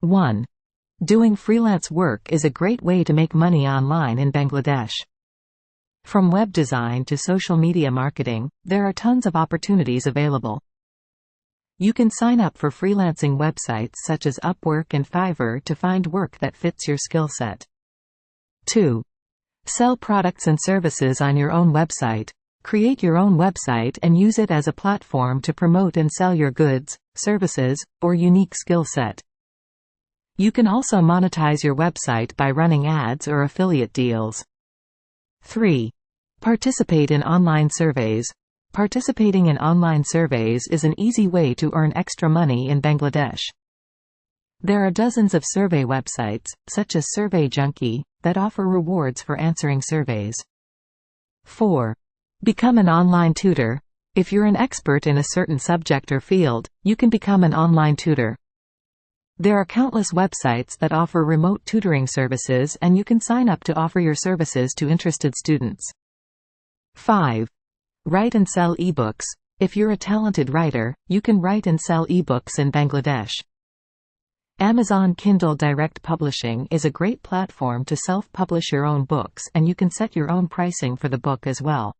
1. Doing freelance work is a great way to make money online in Bangladesh. From web design to social media marketing, there are tons of opportunities available. You can sign up for freelancing websites such as Upwork and Fiverr to find work that fits your skill set. 2. Sell products and services on your own website. Create your own website and use it as a platform to promote and sell your goods, services, or unique skill set. You can also monetize your website by running ads or affiliate deals. 3. Participate in online surveys. Participating in online surveys is an easy way to earn extra money in Bangladesh. There are dozens of survey websites, such as Survey Junkie, that offer rewards for answering surveys. 4. Become an online tutor. If you're an expert in a certain subject or field, you can become an online tutor. There are countless websites that offer remote tutoring services and you can sign up to offer your services to interested students. 5. Write and sell ebooks. If you're a talented writer, you can write and sell ebooks in Bangladesh. Amazon Kindle Direct Publishing is a great platform to self-publish your own books and you can set your own pricing for the book as well.